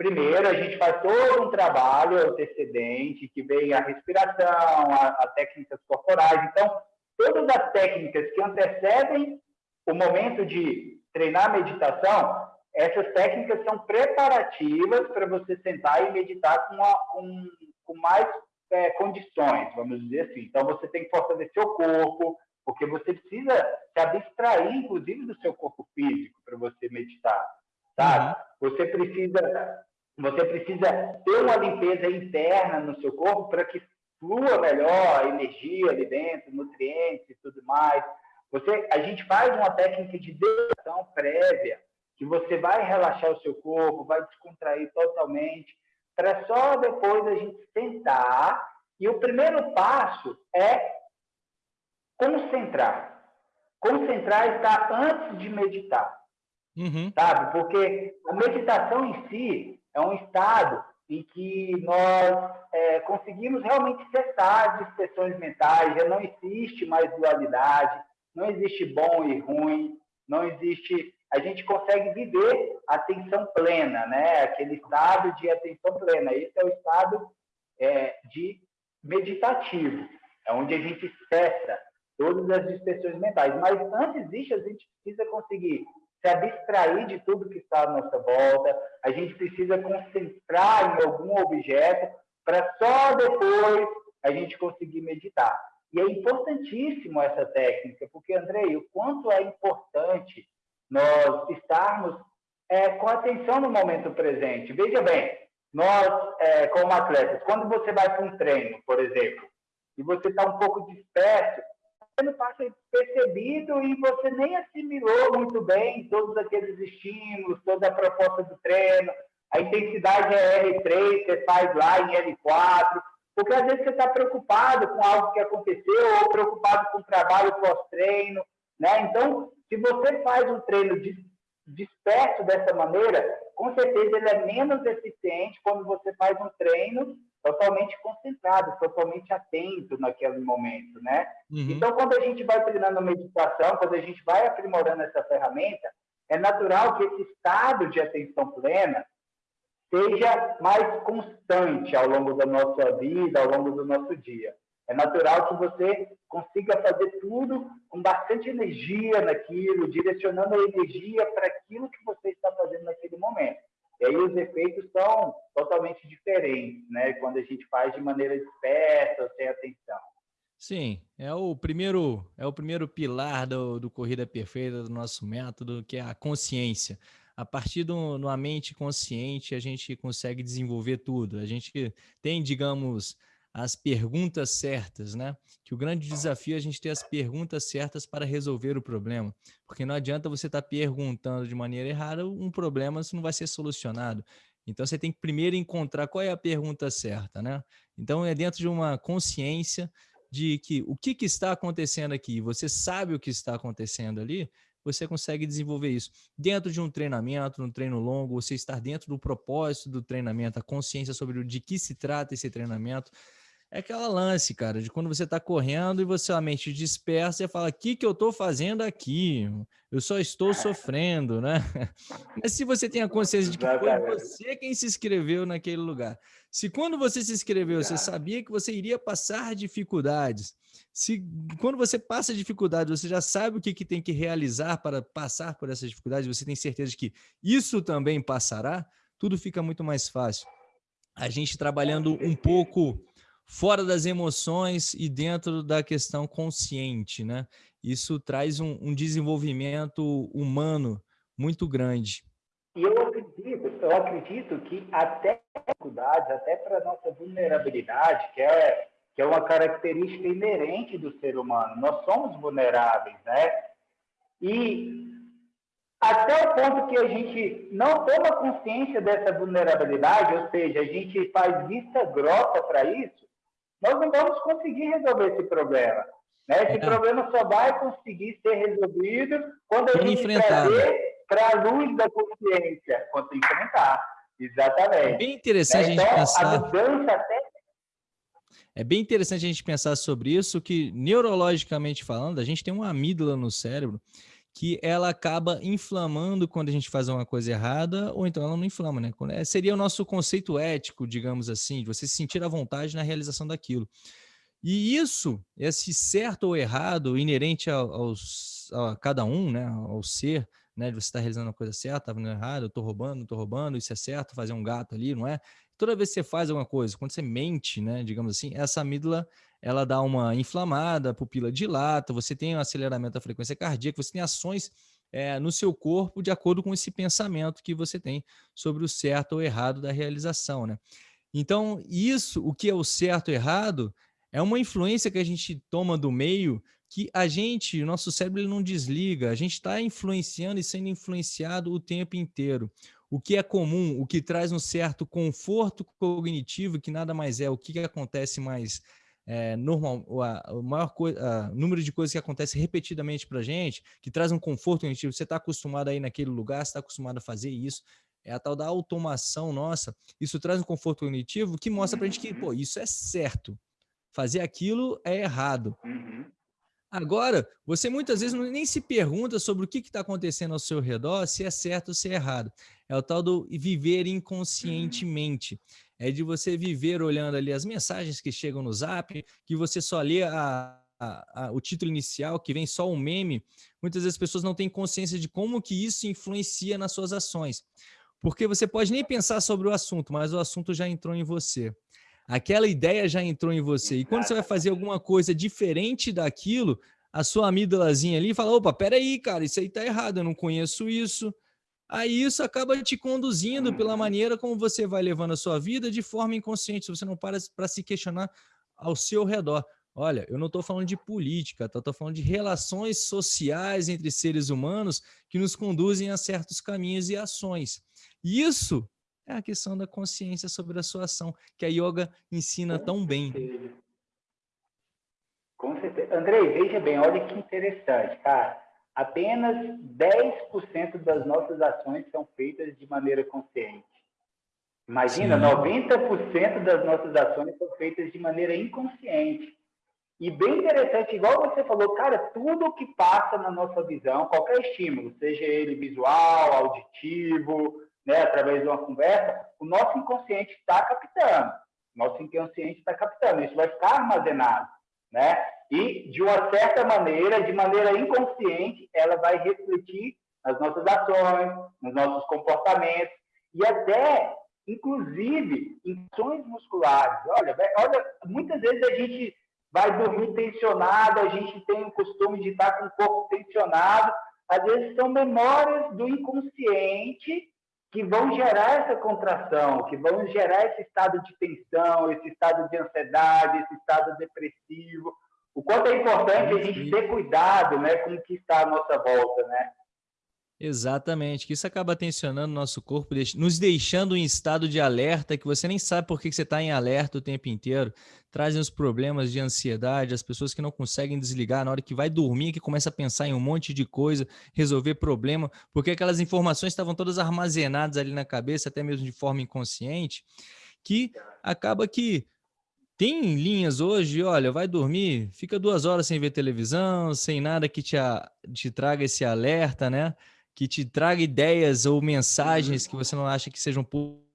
Primeiro, a gente faz todo um trabalho antecedente, que vem a respiração, a, a técnicas corporais. Então, todas as técnicas que antecedem o momento de treinar a meditação, essas técnicas são preparativas para você sentar e meditar com, com, com mais é, condições, vamos dizer assim. Então, você tem que fortalecer o corpo, porque você precisa se abstrair, inclusive, do seu corpo físico para você meditar, sabe? Uhum. Você precisa você precisa ter uma limpeza interna no seu corpo para que flua melhor a energia ali dentro, nutrientes e tudo mais. Você, a gente faz uma técnica de depressão prévia, que você vai relaxar o seu corpo, vai descontrair totalmente, para só depois a gente sentar. E o primeiro passo é concentrar. Concentrar está antes de meditar. Uhum. Sabe? Porque a meditação em si, é um estado em que nós é, conseguimos realmente cessar dispersões mentais, já não existe mais dualidade, não existe bom e ruim, não existe. A gente consegue viver a atenção plena, né? Aquele estado de atenção plena. Esse é o estado é, de meditativo, é onde a gente cessa todas as dispersões mentais. Mas antes disso, a gente precisa conseguir se abstrair de tudo que está à nossa volta, a gente precisa concentrar em algum objeto para só depois a gente conseguir meditar. E é importantíssimo essa técnica, porque, Andrei, o quanto é importante nós estarmos é, com atenção no momento presente. Veja bem, nós, é, como atletas, quando você vai para um treino, por exemplo, e você está um pouco disperso, você não passa percebido e você nem assimilou muito bem todos aqueles estímulos, toda a proposta do treino, a intensidade é R3, você faz lá em L4, porque às vezes você está preocupado com algo que aconteceu ou preocupado com o trabalho pós-treino, né? Então, se você faz um treino disperso dessa maneira, com certeza ele é menos eficiente quando você faz um treino totalmente concentrado, totalmente atento naquele momento, né? Uhum. Então, quando a gente vai treinando meditação, quando a gente vai aprimorando essa ferramenta, é natural que esse estado de atenção plena seja mais constante ao longo da nossa vida, ao longo do nosso dia. É natural que você consiga fazer tudo com bastante energia naquilo, direcionando a energia para aquilo que você está fazendo naquele momento. E aí os efeitos são totalmente diferentes, né? Quando a gente faz de maneira dispersa, sem atenção. Sim, é o primeiro é o primeiro pilar do, do corrida perfeita do nosso método, que é a consciência a partir de uma mente consciente, a gente consegue desenvolver tudo. A gente tem, digamos, as perguntas certas, né? Que o grande desafio é a gente ter as perguntas certas para resolver o problema. Porque não adianta você estar tá perguntando de maneira errada um problema, não vai ser solucionado. Então, você tem que primeiro encontrar qual é a pergunta certa, né? Então, é dentro de uma consciência de que o que, que está acontecendo aqui, você sabe o que está acontecendo ali, você consegue desenvolver isso. Dentro de um treinamento, um treino longo, você estar dentro do propósito do treinamento, a consciência sobre de que se trata esse treinamento. É aquela lance, cara, de quando você está correndo e você a mente dispersa e fala, o que, que eu estou fazendo aqui? Eu só estou sofrendo, né? Mas se você tem a consciência de que foi você quem se inscreveu naquele lugar, se quando você se inscreveu, você sabia que você iria passar dificuldades, se quando você passa dificuldade, você já sabe o que, que tem que realizar para passar por essas dificuldades, você tem certeza de que isso também passará, tudo fica muito mais fácil. A gente trabalhando um pouco fora das emoções e dentro da questão consciente, né? Isso traz um, um desenvolvimento humano muito grande. E eu acredito, eu acredito que até dificuldades, até para nossa vulnerabilidade, que é que é uma característica inerente do ser humano. Nós somos vulneráveis, né? E até o ponto que a gente não toma consciência dessa vulnerabilidade, ou seja, a gente faz vista grossa para isso, nós não vamos conseguir resolver esse problema. Né? Esse é. problema só vai conseguir ser resolvido quando a gente trazer para a luz da consciência, quando enfrentar. Exatamente. É bem interessante né? então, a gente pensar. A mudança até é bem interessante a gente pensar sobre isso, que neurologicamente falando, a gente tem uma amígdala no cérebro que ela acaba inflamando quando a gente faz uma coisa errada, ou então ela não inflama, né? É, seria o nosso conceito ético, digamos assim, de você se sentir à vontade na realização daquilo. E isso, esse certo ou errado, inerente aos, a cada um, né, ao ser, né, de você estar realizando a coisa certa, tá fazendo errado, eu tô roubando, tô roubando, isso é certo, fazer um gato ali, não é? toda vez que você faz alguma coisa, quando você mente, né, digamos assim, essa amígdala ela dá uma inflamada, a pupila dilata, você tem um aceleramento da frequência cardíaca, você tem ações é, no seu corpo de acordo com esse pensamento que você tem sobre o certo ou errado da realização, né? Então, isso, o que é o certo ou errado, é uma influência que a gente toma do meio que a gente, o nosso cérebro ele não desliga, a gente está influenciando e sendo influenciado o tempo inteiro o que é comum, o que traz um certo conforto cognitivo, que nada mais é o que, acontece mais é, normal, o maior número de coisas que acontece repetidamente para a gente, que traz um conforto cognitivo. Você está acostumado a ir naquele lugar, você está acostumado a fazer isso. É a tal da automação nossa. Isso traz um conforto cognitivo que mostra para a gente que, pô, isso é certo. Fazer aquilo é errado. Uhum. Agora, você muitas vezes nem se pergunta sobre o que está acontecendo ao seu redor, se é certo ou se é errado. É o tal do viver inconscientemente. É de você viver olhando ali as mensagens que chegam no zap, que você só lê a, a, a, o título inicial, que vem só um meme. Muitas vezes as pessoas não têm consciência de como que isso influencia nas suas ações. Porque você pode nem pensar sobre o assunto, mas o assunto já entrou em você aquela ideia já entrou em você. E quando você vai fazer alguma coisa diferente daquilo, a sua amígdalazinha ali fala, opa, peraí, cara, isso aí tá errado, eu não conheço isso, aí isso acaba te conduzindo pela maneira como você vai levando a sua vida de forma inconsciente, se você não para para se questionar ao seu redor. Olha, eu não estou falando de política, tá? estou falando de relações sociais entre seres humanos que nos conduzem a certos caminhos e ações. Isso é a questão da consciência sobre a sua ação, que a yoga ensina Com tão certeza. bem. Com certeza. Andrei, veja bem, olha que interessante, cara apenas 10% das nossas ações são feitas de maneira consciente. Imagina, Sim. 90% das nossas ações são feitas de maneira inconsciente. E bem interessante, igual você falou, cara, tudo que passa na nossa visão, qualquer estímulo, seja ele visual, auditivo, né, através de uma conversa, o nosso inconsciente está captando. Nosso inconsciente está captando. Isso vai ficar armazenado, né? E, de uma certa maneira, de maneira inconsciente, ela vai refletir nas nossas ações, nos nossos comportamentos e até, inclusive, em ações musculares. Olha, olha, muitas vezes a gente vai dormir tensionado, a gente tem o costume de estar com o corpo tensionado. Às vezes são memórias do inconsciente que vão gerar essa contração, que vão gerar esse estado de tensão, esse estado de ansiedade, esse estado depressivo, o quanto é importante a gente ter cuidado né, com o que está à nossa volta, né? Exatamente, que isso acaba tensionando o nosso corpo, nos deixando em estado de alerta, que você nem sabe por que você está em alerta o tempo inteiro. Trazem os problemas de ansiedade, as pessoas que não conseguem desligar na hora que vai dormir, que começa a pensar em um monte de coisa, resolver problema, porque aquelas informações estavam todas armazenadas ali na cabeça, até mesmo de forma inconsciente, que acaba que tem linhas hoje, olha, vai dormir, fica duas horas sem ver televisão, sem nada que te, a, te traga esse alerta, né? Que te traga ideias ou mensagens que você não acha que sejam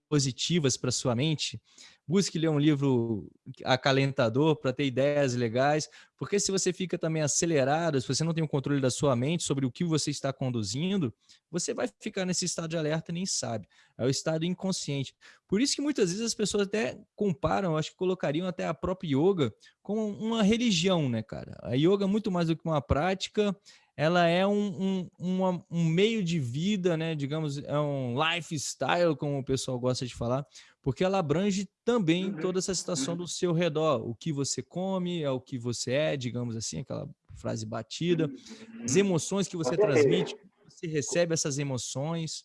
positivas para sua mente busque ler um livro acalentador para ter ideias legais, porque se você fica também acelerado, se você não tem o controle da sua mente sobre o que você está conduzindo, você vai ficar nesse estado de alerta e nem sabe. É o estado inconsciente. Por isso que muitas vezes as pessoas até comparam, acho que colocariam até a própria yoga com uma religião, né, cara? A yoga, muito mais do que uma prática, ela é um, um, um meio de vida, né? digamos, é um lifestyle, como o pessoal gosta de falar, porque ela abrange também uhum. toda essa situação do seu redor, o que você come, é o que você é, digamos assim, aquela frase batida, as uhum. emoções que você transmite, você recebe essas emoções.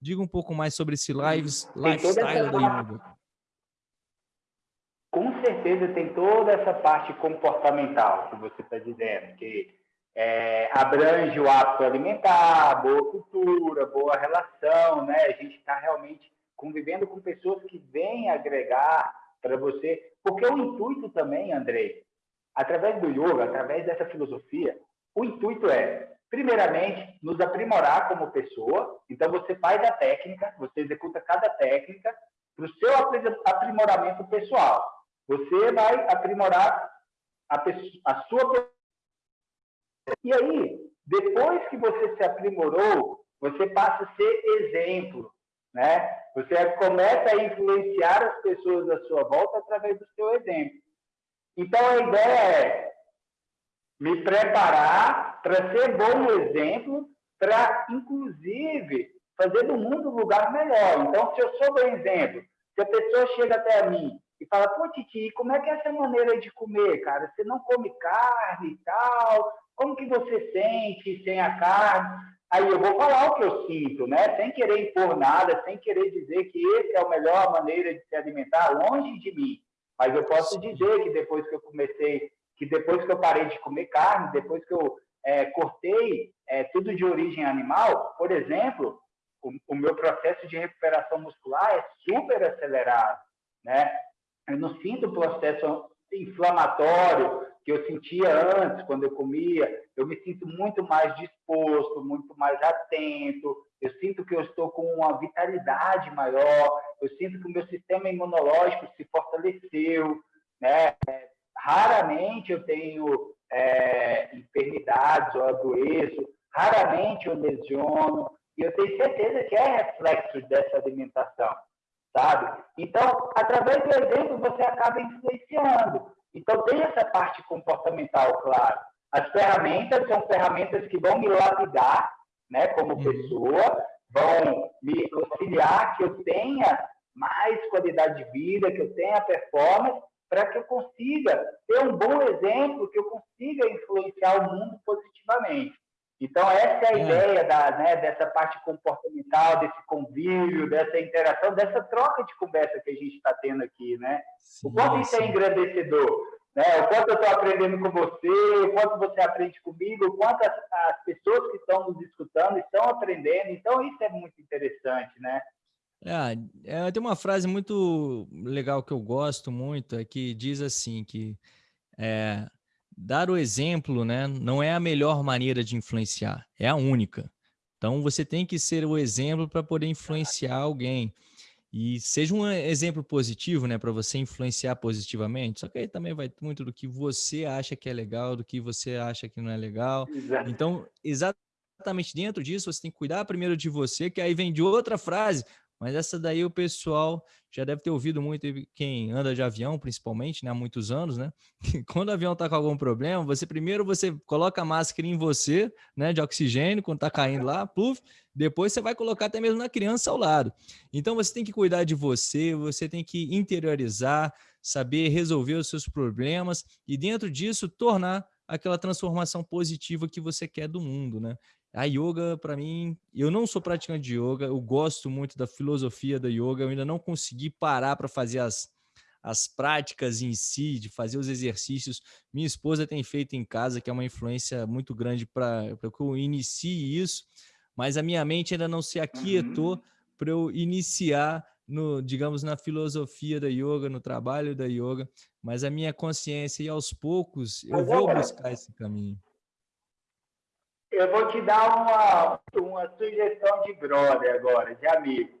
Diga um pouco mais sobre esse lives, lifestyle da yoga. Com certeza tem toda essa parte comportamental que você está dizendo, que é, abrange o hábito alimentar, boa cultura, boa relação, né? A gente está realmente convivendo com pessoas que vêm agregar para você. Porque o intuito também, Andrei, através do yoga, através dessa filosofia, o intuito é, primeiramente, nos aprimorar como pessoa. Então, você faz a técnica, você executa cada técnica para o seu aprimoramento pessoal. Você vai aprimorar a, a sua pessoa. E aí, depois que você se aprimorou, você passa a ser exemplo né? Você começa a influenciar as pessoas à sua volta através do seu exemplo. Então, a ideia é me preparar para ser bom exemplo, para, inclusive, fazer do mundo um lugar melhor. Então, se eu sou bom exemplo, se a pessoa chega até mim e fala, pô, Titi, como é que é essa maneira de comer, cara? Você não come carne e tal? Como que você sente sem a carne? Aí eu vou falar o que eu sinto, né? Sem querer impor nada, sem querer dizer que essa é a melhor maneira de se alimentar, longe de mim. Mas eu posso dizer que depois que eu comecei, que depois que eu parei de comer carne, depois que eu é, cortei é, tudo de origem animal, por exemplo, o, o, meu processo de recuperação muscular é super acelerado, né? Eu não sinto processo inflamatório que eu sentia antes, quando eu comia, eu me sinto muito mais disposto, muito mais atento, eu sinto que eu estou com uma vitalidade maior, eu sinto que o meu sistema imunológico se fortaleceu, né? Raramente eu tenho é, enfermidades ou adoeço, raramente eu lesiono, e eu tenho certeza que é reflexo dessa alimentação, sabe? Então, através do exemplo, você acaba influenciando. Então, tem essa parte comportamental, claro. As ferramentas são ferramentas que vão me lapidar, né, como uhum. pessoa, vão me auxiliar que eu tenha mais qualidade de vida, que eu tenha performance, para que eu consiga ter um bom exemplo, que eu consiga influenciar o mundo positivamente. Então, essa é a é. ideia da, né, dessa parte comportamental, desse convívio, dessa interação, dessa troca de conversa que a gente está tendo aqui, né? Sim, o quanto isso é engrandecedor, né? O quanto eu estou aprendendo com você, o quanto você aprende comigo, o quanto as, as pessoas que estão nos escutando estão aprendendo. Então, isso é muito interessante, né? É, é, tem uma frase muito legal que eu gosto muito, é que diz assim que é, dar o exemplo, né, não é a melhor maneira de influenciar, é a única. Então você tem que ser o exemplo para poder influenciar alguém. E seja um exemplo positivo, né, para você influenciar positivamente. Só que aí também vai muito do que você acha que é legal, do que você acha que não é legal. Exato. Então, exatamente dentro disso, você tem que cuidar primeiro de você, que aí vem de outra frase. Mas essa daí o pessoal já deve ter ouvido muito, quem anda de avião, principalmente, né, há muitos anos, né? Quando o avião está com algum problema, você primeiro você coloca a máscara em você, né, de oxigênio, quando está caindo lá, pluf, depois você vai colocar até mesmo na criança ao lado. Então você tem que cuidar de você, você tem que interiorizar, saber resolver os seus problemas e dentro disso tornar aquela transformação positiva que você quer do mundo, né? A yoga, para mim, eu não sou praticante de yoga, eu gosto muito da filosofia da yoga, eu ainda não consegui parar para fazer as, as práticas em si, de fazer os exercícios. Minha esposa tem feito em casa, que é uma influência muito grande para que eu inicie isso, mas a minha mente ainda não se aquietou uhum. para eu iniciar no, digamos, na filosofia da yoga, no trabalho da yoga, mas a minha consciência e aos poucos eu vou buscar esse caminho eu vou te dar uma, uma sugestão de brother agora, de amigo.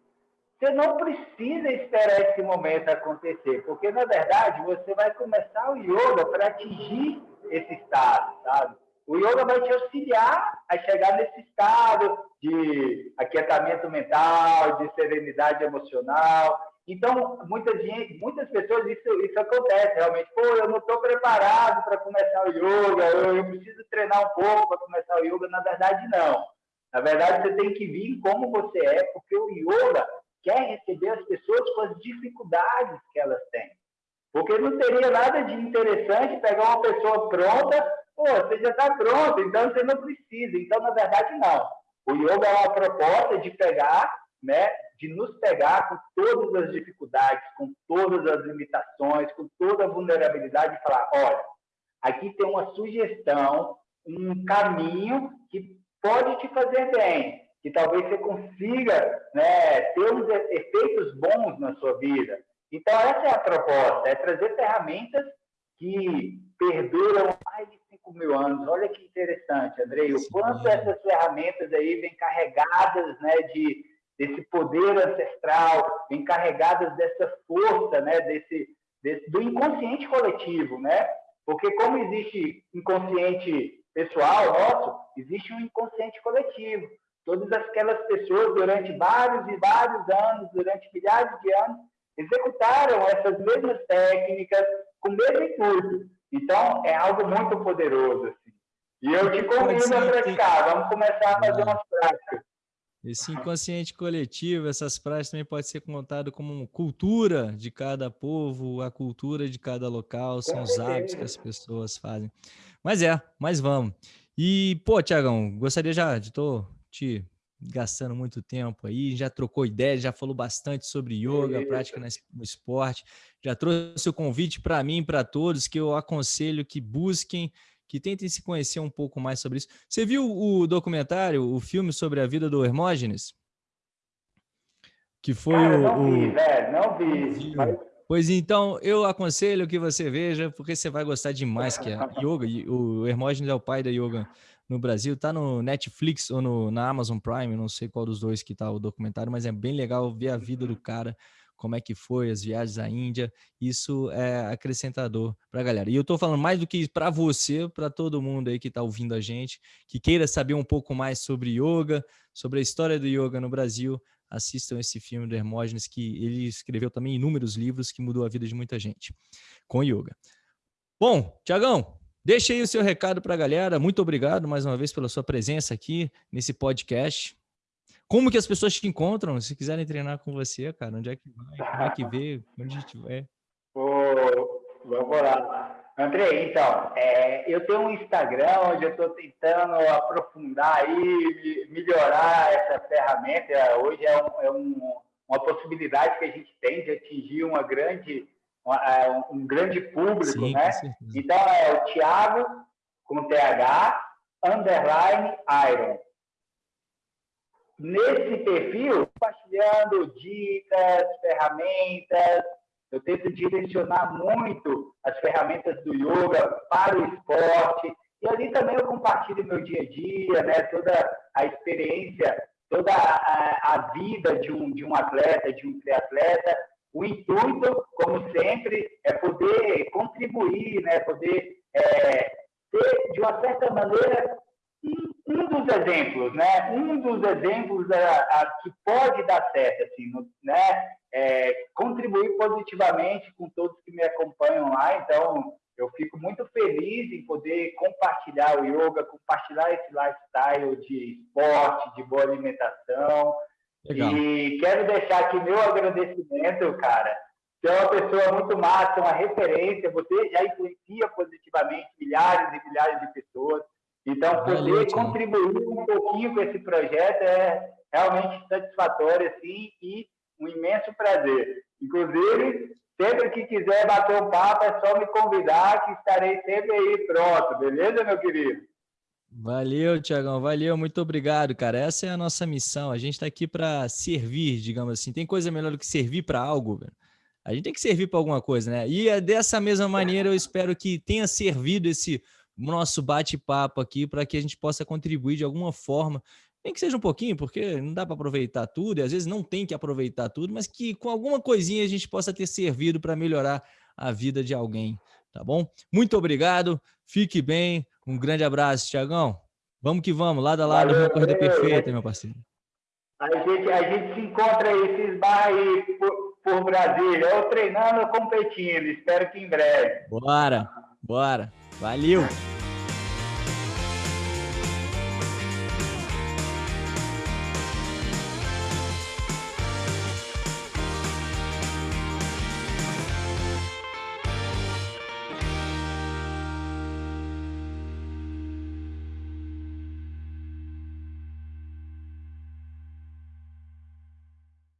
Você não precisa esperar esse momento acontecer, porque, na verdade, você vai começar o yoga para atingir esse estado, sabe? O yoga vai te auxiliar a chegar nesse estado de aquietamento mental, de serenidade emocional. Então, muita gente, muitas pessoas, isso, isso acontece realmente. Pô, eu não estou preparado para começar o yoga, eu, eu, preciso treinar um pouco para começar o yoga. Na verdade, não. Na verdade, você tem que vir como você é, porque o yoga quer receber as pessoas com as dificuldades que elas têm. Porque não teria nada de interessante pegar uma pessoa pronta, pô, você já está pronto, então você não precisa. Então, na verdade, não. O yoga é uma proposta de pegar né, de nos pegar com todas as dificuldades, com todas as limitações, com toda a vulnerabilidade e falar, olha, aqui tem uma sugestão, um caminho que pode te fazer bem, que talvez você consiga né, ter uns efeitos bons na sua vida. Então, essa é a proposta, é trazer ferramentas que perduram mais de 5 mil anos. Olha que interessante, Andrei, o quanto essas ferramentas aí vêm carregadas né, de desse poder ancestral, encarregadas dessa força, né, desse, desse, do inconsciente coletivo, né? Porque como existe inconsciente pessoal nosso, existe um inconsciente coletivo. Todas aquelas pessoas durante vários e vários anos, durante milhares de anos, executaram essas mesmas técnicas com o mesmo intuito. Então, é algo muito poderoso. Assim. E eu te convido a praticar. Vamos começar a fazer umas práticas. Esse inconsciente coletivo, essas práticas também pode ser contado como cultura de cada povo, a cultura de cada local, são os hábitos que as pessoas fazem. Mas é, mas vamos. E, pô, Tiagão, gostaria já de tô te gastando muito tempo aí, já trocou ideias, já falou bastante sobre yoga, prática no esporte, já trouxe o convite para mim, para todos, que eu aconselho que busquem que tentem se conhecer um pouco mais sobre isso. Você viu o documentário, o filme sobre a vida do Hermógenes? Que foi Cara, o, não vi, velho, não vi. Mas... Pois então, eu aconselho que você veja, porque você vai gostar demais, que é yoga. O Hermógenes é o pai da yoga no Brasil. Tá no Netflix ou no, na Amazon Prime, não sei qual dos dois que tá o documentário, mas é bem legal ver a vida do cara como é que foi as viagens à Índia, isso é acrescentador para a galera. E eu estou falando mais do que para você, para todo mundo aí que está ouvindo a gente, que queira saber um pouco mais sobre yoga, sobre a história do yoga no Brasil, assistam esse filme do Hermógenes, que ele escreveu também inúmeros livros que mudou a vida de muita gente com yoga. Bom, Tiagão, deixa aí o seu recado para a galera. Muito obrigado mais uma vez pela sua presença aqui nesse podcast. Como que as pessoas te encontram? Se quiserem treinar com você, cara, onde é que vai? Como é que vê? Onde a gente vai? Oh, vamos lá. André, então, é, eu tenho um Instagram onde eu estou tentando aprofundar aí, melhorar essa ferramenta. Hoje é, um, é um, uma possibilidade que a gente tem de atingir uma grande, uma, é, um grande público, Sim, né? Então é o Thiago com TH underline Iron. Nesse perfil, compartilhando dicas, ferramentas, eu tento direcionar muito as ferramentas do yoga para o esporte. E ali também eu compartilho meu dia a dia, né? toda a experiência, toda a, a vida de um, de um atleta, de um triatleta. O intuito, como sempre, é poder contribuir, né? poder é, ter, de uma certa maneira, um dos exemplos, né? Um dos exemplos a, a, que pode dar certo, assim, no, né? É, contribuir positivamente com todos que me acompanham lá. Então, eu fico muito feliz em poder compartilhar o yoga, compartilhar esse lifestyle de esporte, de boa alimentação. Legal. E quero deixar aqui meu agradecimento, cara. Você é uma pessoa muito massa, uma referência. Você já influencia positivamente milhares e milhares de pessoas. Então, poder contribuir um pouquinho com esse projeto é realmente satisfatório, assim, e um imenso prazer. Inclusive, sempre que quiser bater um papo, é só me convidar, que estarei sempre aí pronto, beleza, meu querido? Valeu, Tiagão, valeu, muito obrigado, cara. Essa é a nossa missão. A gente está aqui para servir, digamos assim. Tem coisa melhor do que servir para algo, velho? A gente tem que servir para alguma coisa, né? E é dessa mesma maneira eu espero que tenha servido esse nosso bate-papo aqui para que a gente possa contribuir de alguma forma, nem que seja um pouquinho, porque não dá para aproveitar tudo, e às vezes não tem que aproveitar tudo, mas que com alguma coisinha a gente possa ter servido para melhorar a vida de alguém, tá bom? Muito obrigado, fique bem, um grande abraço, Tiagão. Vamos que vamos, lado a lado, uma corrida perfeita, meu parceiro. A gente, a gente se encontra aí, se esbarra aí por, por Brasília, ou treinando ou competindo, espero que em breve. Bora, bora. Valeu!